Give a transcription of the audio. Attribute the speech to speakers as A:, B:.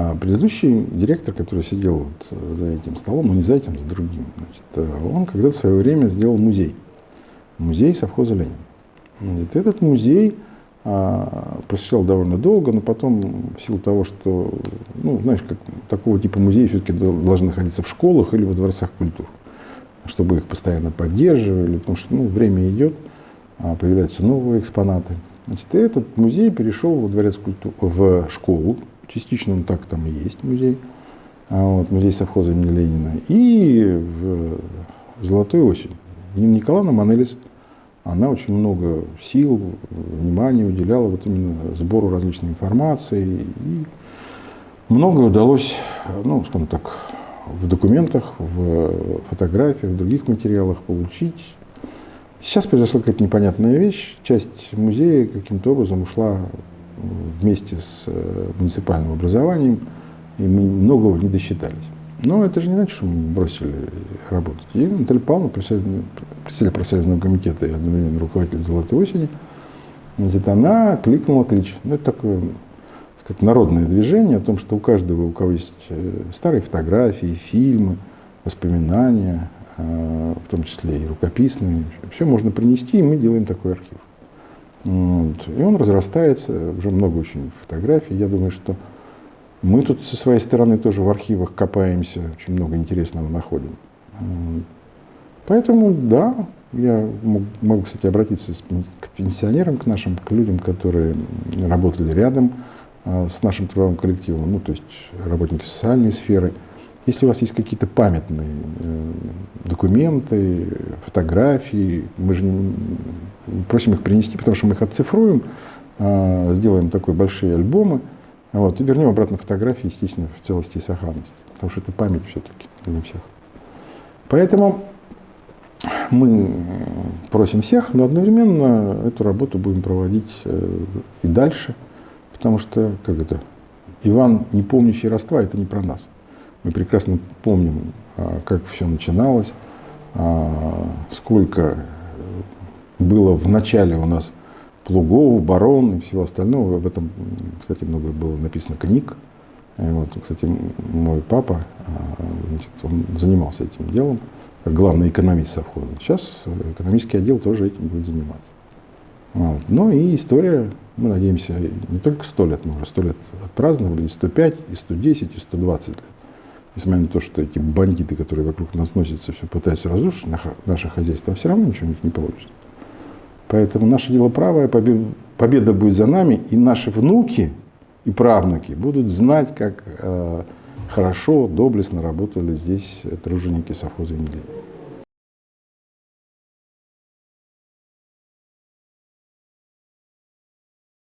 A: А предыдущий директор, который сидел вот за этим столом, ну не за этим, за другим, значит, он когда-то в свое время сделал музей. Музей совхоза Ленин. Значит, этот музей а, просуществовал довольно долго, но потом в силу того, что, ну, знаешь, как такого типа музеи все-таки должны находиться в школах или во дворцах культур, чтобы их постоянно поддерживали, потому что, ну, время идет, а, появляются новые экспонаты. Значит, этот музей перешел во дворец культуры, в школу, частично он так там и есть музей, а вот, музей совхоза имени Ленина, и в Золотой осень. Николаевна Манелис, она очень много сил, внимания уделяла вот именно сбору различной информации. И многое удалось, ну, скажем так, в документах, в фотографиях, в других материалах получить. Сейчас произошла какая-то непонятная вещь. Часть музея каким-то образом ушла вместе с э, муниципальным образованием, и мы многого не досчитались. Но это же не значит, что мы бросили работать. И Наталья Павловна, председатель профсоюзного комитета и одновременно руководитель «Золотой осени», значит, она кликнула клич. Ну, это такое как народное движение о том, что у каждого, у кого есть э, старые фотографии, фильмы, воспоминания, э, в том числе и рукописные, все можно принести, и мы делаем такой архив. Вот. И он разрастается, уже много очень фотографий. Я думаю, что мы тут со своей стороны тоже в архивах копаемся, очень много интересного находим. Поэтому, да, я могу, кстати, обратиться к пенсионерам, к нашим, к людям, которые работали рядом а, с нашим трудовым коллективом, ну, то есть работники социальной сферы. Если у вас есть какие-то памятные э, документы, фотографии, мы же не, просим их принести, потому что мы их отцифруем, а, сделаем такой большие альбомы, вот, и вернем обратно фотографии, естественно, в целости и сохранности, потому что это память все-таки для всех. Поэтому мы просим всех, но одновременно эту работу будем проводить э, и дальше, потому что, как это, Иван, не помнящий родства, это не про нас. Мы прекрасно помним, а, как все начиналось, а, сколько было в начале у нас плугов, барон и всего остального. Об этом, кстати, много было написано книг. Вот, кстати, мой папа, а, значит, он занимался этим делом, как главный экономист совхоза. Сейчас экономический отдел тоже этим будет заниматься. Вот. Ну и история, мы надеемся, не только 100 лет, мы уже 100 лет отпраздновали, и 105, и 110, и 120 лет. Несмотря на то, что эти бандиты, которые вокруг нас носятся, все пытаются разрушить наше хозяйство, а все равно ничего у них не получится. Поэтому наше дело правое, победа будет за нами, и наши внуки и правнуки будут знать, как э, хорошо, доблестно работали здесь труженики совхоза Емельянова.